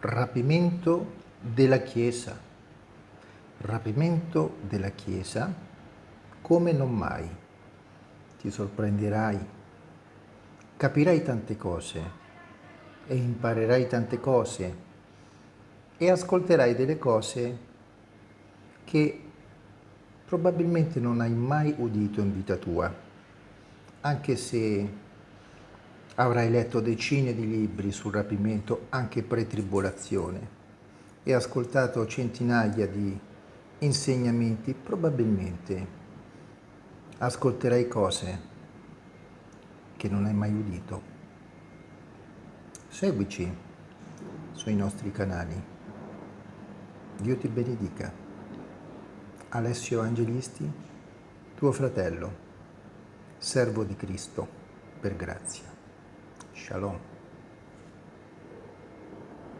rapimento della Chiesa, rapimento della Chiesa come non mai. Ti sorprenderai, capirai tante cose e imparerai tante cose e ascolterai delle cose che probabilmente non hai mai udito in vita tua, anche se avrai letto decine di libri sul rapimento anche pre-tribolazione e ascoltato centinaia di insegnamenti, probabilmente ascolterai cose che non hai mai udito. Seguici sui nostri canali. Dio ti benedica. Alessio Angelisti, tuo fratello, servo di Cristo, per grazia. Shalom.